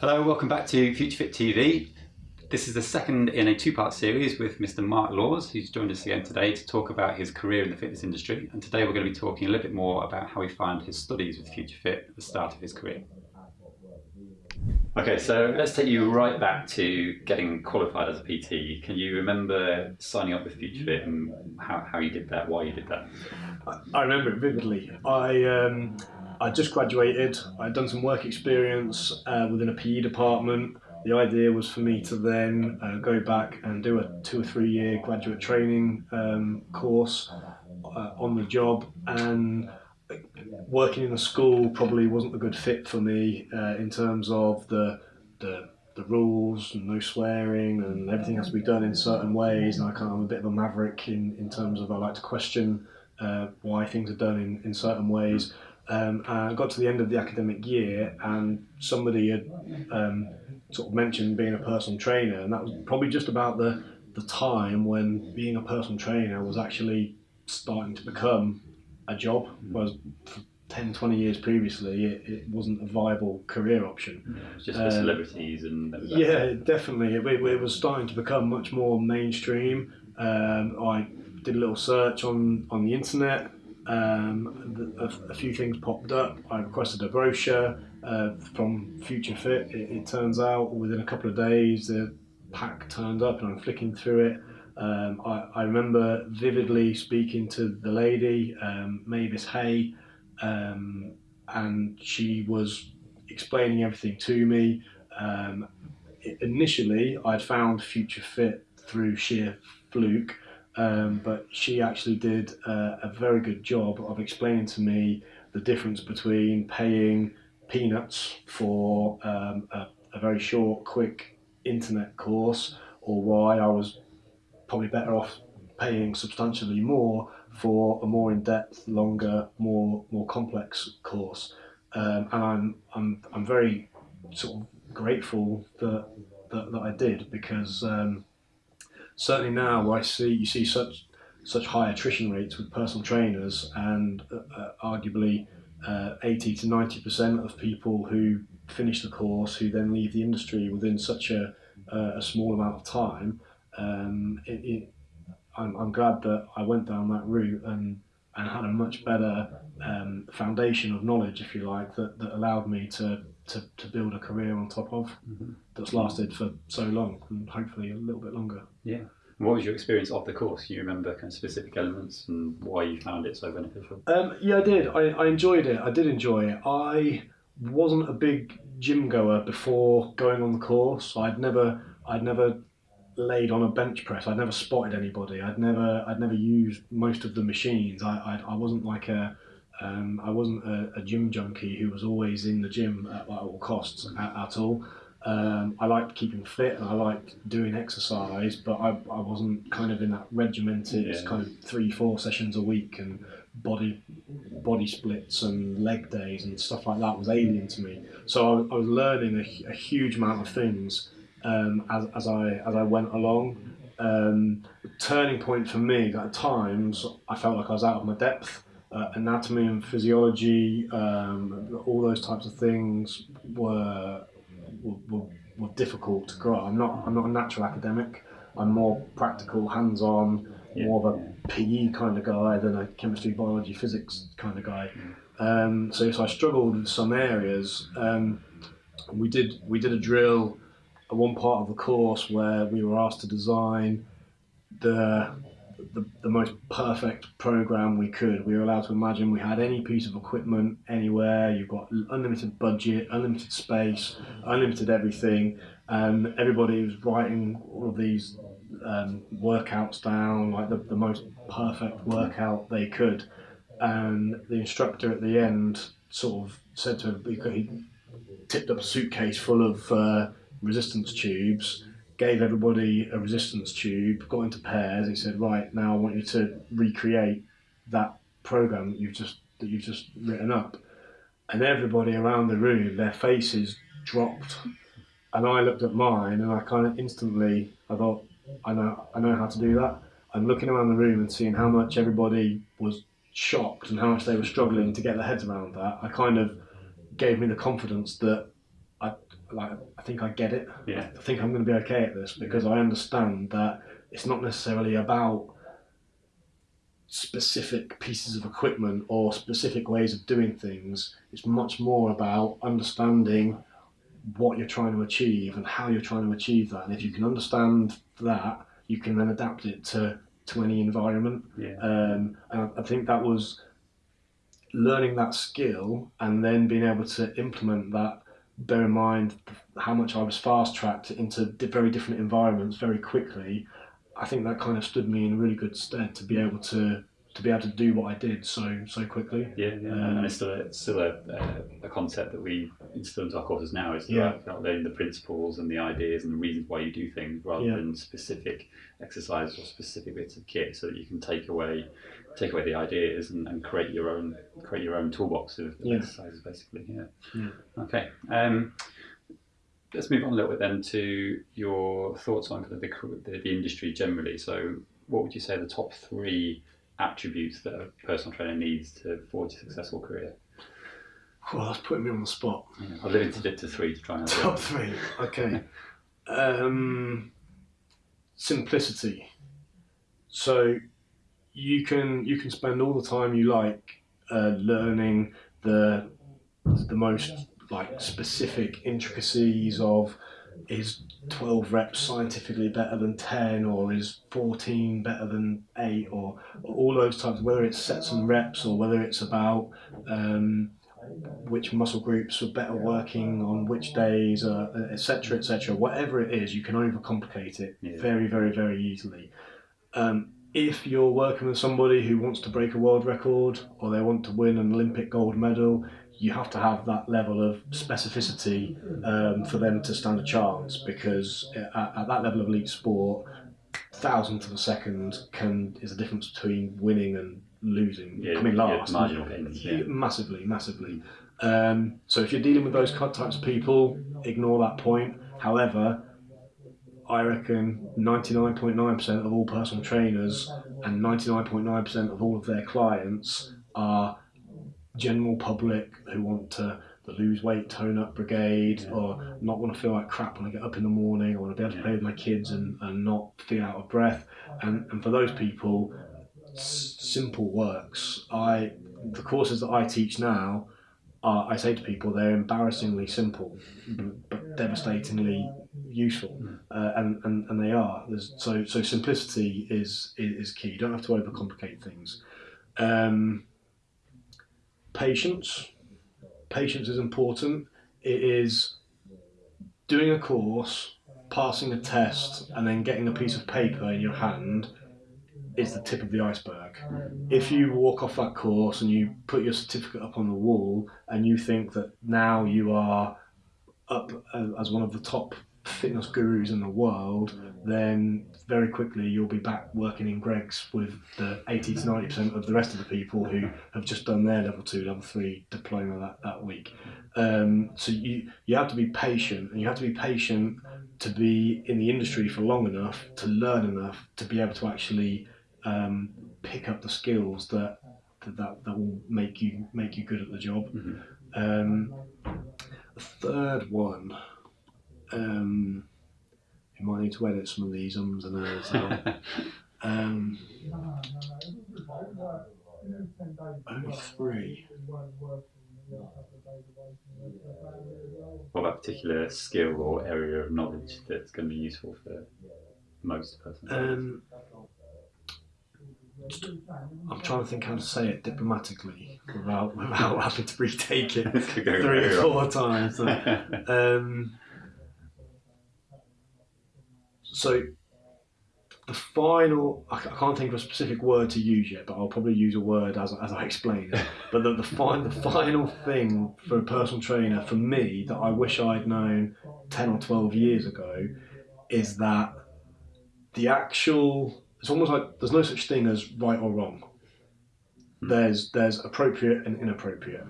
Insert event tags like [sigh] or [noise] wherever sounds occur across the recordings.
Hello, welcome back to FutureFit TV. This is the second in a two-part series with Mr. Mark Laws, who's joined us again today to talk about his career in the fitness industry. And today we're going to be talking a little bit more about how he found his studies with FutureFit at the start of his career. Okay, so let's take you right back to getting qualified as a PT. Can you remember signing up with FutureFit and how, how you did that, why you did that? I remember it vividly. I um, I just graduated. I'd done some work experience uh, within a PE department. The idea was for me to then uh, go back and do a two or three year graduate training um, course uh, on the job. And working in a school probably wasn't a good fit for me uh, in terms of the, the the rules and no swearing and everything has to be done in certain ways. And I kind of am a bit of a maverick in, in terms of I like to question uh, why things are done in, in certain ways. Um, I got to the end of the academic year and somebody had um, sort of mentioned being a personal trainer, and that was probably just about the, the time when being a personal trainer was actually starting to become a job, whereas 10, 20 years previously it, it wasn't a viable career option. Yeah, just for um, celebrities and yeah, definitely. It, it, was starting to become much more mainstream. Um, I did a little search on, on the internet um, a, a, few things popped up. I requested a brochure uh, from Future Fit. It, it, turns out within a couple of days the pack turned up and I'm flicking through it. Um, I, I, remember vividly speaking to the lady, um, Mavis Hay, um, and she was explaining everything to me. Um, initially, I'd found Future Fit through sheer fluke. Um, but she actually did uh, a very good job of explaining to me the difference between paying peanuts for um, a, a, very short, quick internet course, or why I was probably better off paying substantially more for a more in-depth, longer, more more complex course. Um, and I'm I'm I'm very sort of grateful that that, that I did because. Um, certainly now I see you see such such high attrition rates with personal trainers and uh, uh arguably uh, 80 to 90 percent of people who finish the course who then leave the industry within such a, uh, a small amount of time um, it, it, I'm, I'm glad that I went down that route and and had a much better um, foundation of knowledge, if you like, that, that allowed me to, to, to build a career on top of mm-hmm. that's lasted for so long and hopefully a little bit longer. Yeah. what was your experience of the course? Do you remember kind of specific elements and why you found it so beneficial? Um, yeah, I did. I, I enjoyed it. I did enjoy it. I wasn't a big gym goer before going on the course. I'd never, I'd never laid on a bench press. I'd never spotted anybody. I'd never I'd never used most of the machines. I I, I wasn't like a um, I wasn't a, a, gym junkie who was always in the gym at, at all costs at, at all. Um, I liked keeping fit and I liked doing exercise, but I, I wasn't kind of in that regimented yeah. kind of three four sessions a week and body body splits and leg days and stuff like that was alien to me. So I, I was learning a, a huge amount of things um, as, as I as I went along. Um, turning point for me at times I felt like I was out of my depth. Uh, anatomy and physiology, um, all those types of things were, were, were difficult to grow. I'm not I'm not a natural academic. I'm more practical, hands-on, yeah. more of a PE kind of guy than a chemistry, biology, physics kind of guy. Um, so, so I struggled with some areas. Um, we did we did a drill at one part of the course where we were asked to design the, the, the most perfect program we could. We were allowed to imagine we had any piece of equipment anywhere. You've got unlimited budget, unlimited space, unlimited everything. And everybody was writing all of these um, workouts down, like the, the most perfect workout they could. And the instructor at the end sort of said to him, he tipped up a suitcase full of uh, resistance tubes, gave everybody a resistance tube, got into pairs. He said, "Right now, I want you to recreate that program that you've just that you've just written up." And everybody around the room, their faces dropped, and I looked at mine, and I kind of instantly, I thought, "I know, I know how to do that." And looking around the room and seeing how much everybody was shocked and how much they were struggling to get their heads around that, I kind of gave me the confidence that like I think I get it. Yeah. I think I'm going to be okay at this because I understand that it's not necessarily about specific pieces of equipment or specific ways of doing things. It's much more about understanding what you're trying to achieve and how you're trying to achieve that. And if you can understand that, you can then adapt it to, to any environment. Yeah. Um, and I, I think that was learning that skill and then being able to implement that. Bear in mind how much I was fast tracked into very different environments very quickly. I think that kind of stood me in a really good stead to be able to to be able to do what I did so so quickly. Yeah, yeah, Um, and it's still, a, still a, a, concept that we instill into our courses now. Is Yeah. about, learning the principles and the ideas and the reasons why you do things, rather Yeah. than specific exercises or specific bits of kit, so that you can take away take away the ideas and, and create your own create your own toolbox of, Yeah. exercises, basically. Yeah. Yeah. Okay. Um, let's move on a little bit then to your thoughts on kind of the, the the industry generally. So, what would you say the top three attributes that a personal trainer needs to forge a successful career? Well, that's putting me on the spot. Yeah, I've limited it to three to try and Top three. Okay. [laughs] um, simplicity. So you can you can spend all the time you like uh, learning the the most like specific intricacies of is 12 reps scientifically better than 10 or is 14 better than 8 or, or all those types whether it's sets and reps or whether it's about um, which muscle groups are better working on which days, uh, etc., etc. Whatever it is, you can overcomplicate it Yeah. very, very, very easily. Um, if you're working with somebody who wants to break a world record or they want to win an Olympic gold medal, you have to have that level of specificity um, for them to stand a chance because at, at that level of elite sport, thousandth of a second can is the difference between winning and losing, Yeah, coming yeah, last. marginal gains. Yeah. Massively, massively. Um, so if you're dealing with those types of people, ignore that point. However, I reckon 99.9% of all personal trainers and 99.9% of all of their clients are general public who want to lose weight, tone up brigade, Yeah. or not want to feel like crap when I get up in the morning. I want to be able to play with my kids and, and not feel out of breath. And, and for those people, s- simple works. I the courses that I teach now, are, I say to people they're embarrassingly simple, but, but devastatingly useful, uh, and, and and they are. There's, so so simplicity is, is is key. You don't have to overcomplicate things. Um, patience, patience is important. It is doing a course, passing a test, and then getting a piece of paper in your hand is the tip of the iceberg. If you walk off that course and you put your certificate up on the wall and you think that now you are up uh, as one of the top fitness gurus in the world, then very quickly you'll be back working in Greggs with the 80 to 90% of the rest of the people who have just done their level two, level three diploma that, that week. Um, so you, you have to be patient and you have to be patient to be in the industry for long enough to learn enough to be able to actually um, pick up the skills that, that that that will make you make you good at the job. Mhm. Um, the third one, um, you might need to edit some of these ums and ahs out. Um, only three. What about a particular skill or area of knowledge that's going to be useful for most persons? Um, I'm trying to think how to say it diplomatically without without [laughs] having to retake it [laughs] This could go three or four times. [laughs] Um, so the final, I can't think of a specific word to use yet, but I'll probably use a word as, as I explain it. [laughs] But the, the, fi- the final thing for a personal trainer, for me, that I wish I'd known 10 or 12 years ago is that the actual, it's almost like there's no such thing as right or wrong. Hmm. There's, there's appropriate and inappropriate.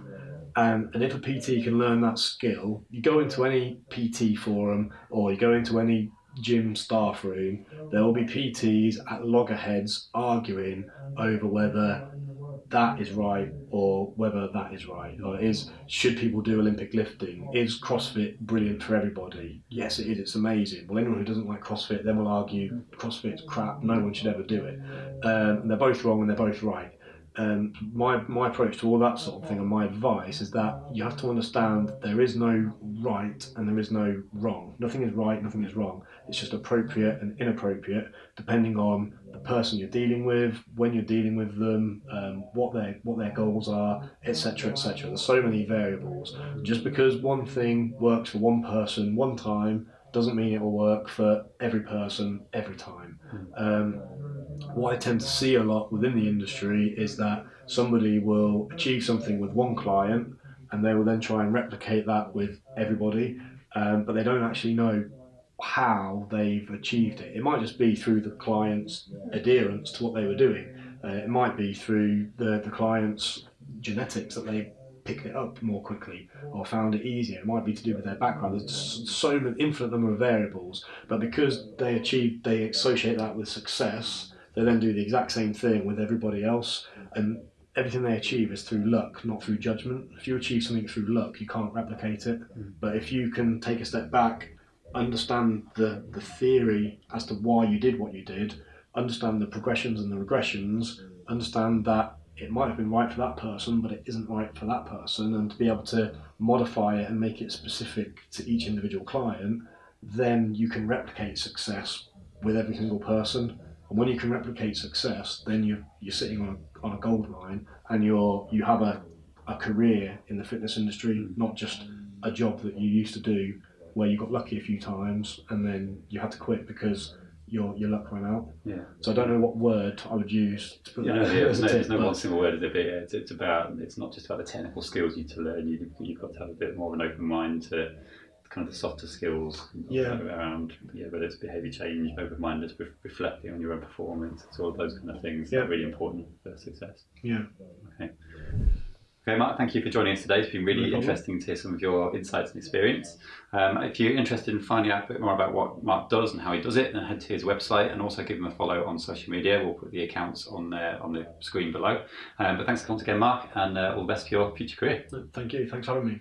And, and if a PT can learn that skill, you go into any PT forum or you go into any gym staff room, there will be PTs at loggerheads arguing over whether that is right or whether that is right. Or is should people do olympic lifting? Is crossfit brilliant for everybody? Yes it is. It's amazing. Well anyone who doesn't like crossfit then will argue crossfit's crap. No one should ever do it. Um, they're both wrong and they're both right um, my my approach to all that sort of thing and my advice is that you have to understand there is no right and there is no wrong. Nothing is right, nothing is wrong. It's just appropriate and inappropriate depending on the person you're dealing with, when you're dealing with them, um, what their what their goals are, etc. etc. There's so many variables. Just because one thing works for one person one time doesn't mean it will work for every person every time. Um, what I tend to see a lot within the industry is that somebody will achieve something with one client and they will then try and replicate that with everybody, um, but they don't actually know how they've achieved it. It might just be through the client's adherence to what they were doing. Uh, it might be through the, the client's genetics that they picked it up more quickly or found it easier. It might be to do with their background. There's so infinite number of variables, but because they achieve, they associate that with success. They then do the exact same thing with everybody else, and everything they achieve is through luck, not through judgment. If you achieve something through luck, you can't replicate it. Mm. But if you can take a step back, understand the, the theory as to why you did what you did, understand the progressions and the regressions, understand that it might have been right for that person, but it isn't right for that person, and to be able to modify it and make it specific to each individual client, then you can replicate success with every single person. And when you can replicate success, then you're, you're sitting on a, on a gold mine and you're, you have a, a career in the fitness industry, not just a job that you used to do where you got lucky a few times and then you had to quit because your your luck ran out. Yeah. So I don't know what word I would use to put Yeah, that no, there's no, there's no one single word is it. It's, it's about. It's not just about the technical skills you need to learn. You, you've got to have a bit more of an open mind to kind of the softer skills Yeah. around. Yeah, whether it's behaviour change, open minded, re- reflecting on your own performance. It's all of those kind of things that Yeah. are really important for success. Yeah. Okay, Okay, Mark, thank you for joining us today. It's been really No interesting to hear some of your insights and experience. Um, if you're interested in finding out a bit more about what Mark does and how he does it, then head to his website and also give him a follow on social media. We'll put the accounts on there on the screen below. Um, but thanks once again, Mark, and uh, all the best for your future career. Thank you. Thanks for having me.